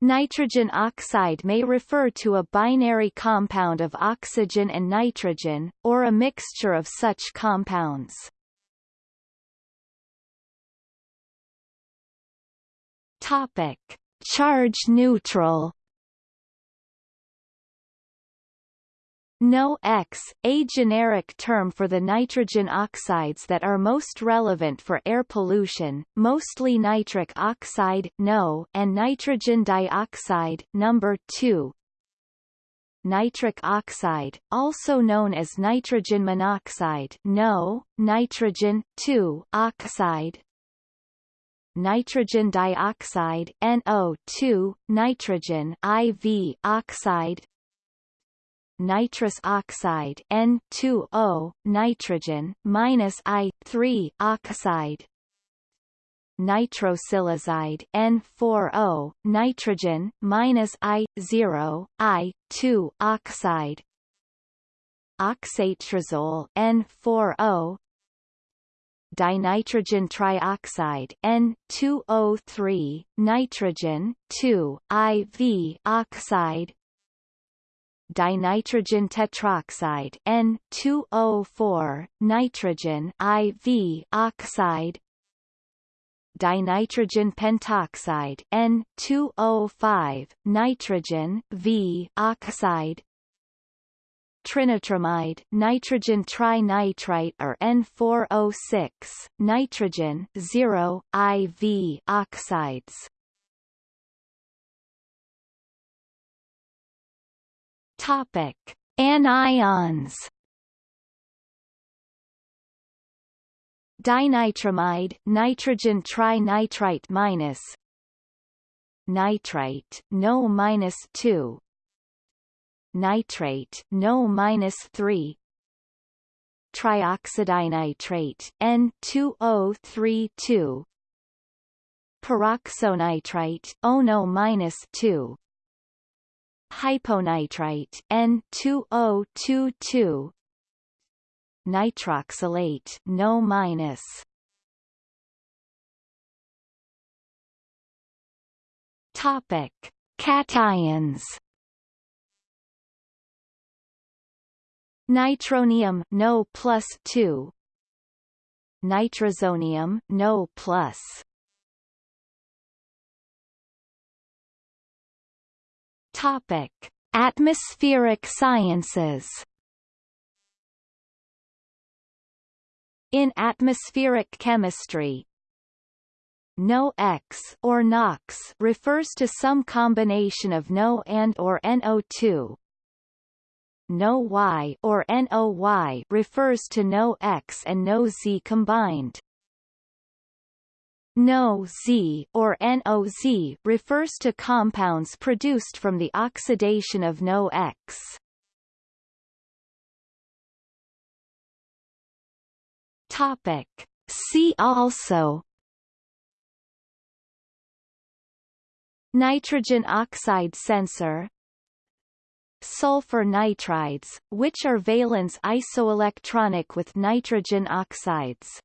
Nitrogen oxide may refer to a binary compound of oxygen and nitrogen, or a mixture of such compounds. Topic. Charge neutral NO-X, a generic term for the nitrogen oxides that are most relevant for air pollution, mostly nitric oxide NO and nitrogen dioxide number 2. Nitric oxide, also known as nitrogen monoxide NO, nitrogen oxide nitrogen dioxide NO2, nitrogen IV oxide nitrous oxide N2O, nitrogen minus I3 oxide. Nitrosylazide N4O, nitrogen minus I0, I2 oxide. Oxatrazole N4O dinitrogen trioxide N2O3, nitrogen 2, IV oxide dinitrogen tetroxide N2O4, nitrogen IV oxide. Dinitrogen pentoxide N2O5, nitrogen V oxide. Trinitramide nitrogen trinitrite or N4O6, nitrogen 0, IV oxides Topic: Anions. Dinitramide, nitrogen trinitrite minus. Nitrite, no minus two, nitrate, no minus three, trioxodinitrate, N2O32, peroxonitrite, O minus two, hyponitrite N2022 nitroxylate no minus. Topic cations. Nitronium no plus 2 nitrosonium no plus Topic: Atmospheric sciences. In atmospheric chemistry, NO-X or NOx refers to some combination of NO and or NO2. NO-Y or NOY refers to NO-X and NO-Z combined. NO-Z or NOZ refers to compounds produced from the oxidation of NO-X. Topic. See also Nitrogen oxide sensor Sulfur nitrides, which are valence isoelectronic with nitrogen oxides